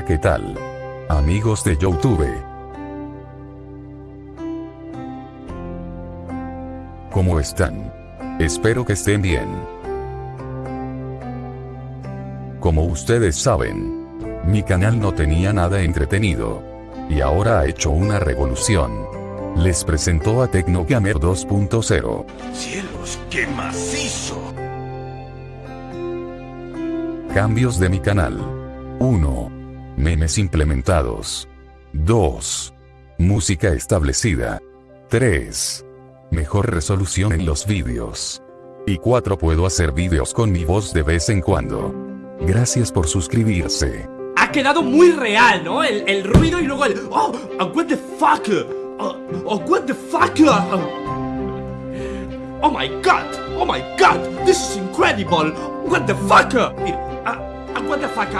Hola qué tal. Amigos de Youtube. ¿Cómo están? Espero que estén bien. Como ustedes saben, mi canal no tenía nada entretenido. Y ahora ha hecho una revolución. Les presentó a Tecnogamer 2.0. ¡Cielos, qué macizo! Cambios de mi canal. 1. Memes implementados. 2. Música establecida. 3. Mejor resolución en los vídeos. Y 4. Puedo hacer vídeos con mi voz de vez en cuando. Gracias por suscribirse. Ha quedado muy real, ¿no? El, el ruido y luego el... ¡Oh! oh, ¡What the fuck! ¡Oh! oh what the fuck! Oh, oh my god! ¡Oh my god! ¡This is incredible! ¡What the fuck! Mira, ah, ah, what the fuck?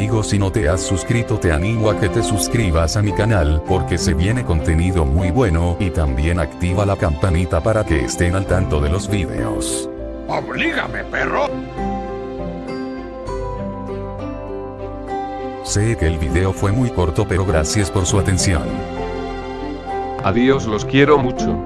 Amigos si no te has suscrito te animo a que te suscribas a mi canal porque se viene contenido muy bueno y también activa la campanita para que estén al tanto de los vídeos. ¡Oblígame, perro! Sé que el video fue muy corto pero gracias por su atención. Adiós los quiero mucho.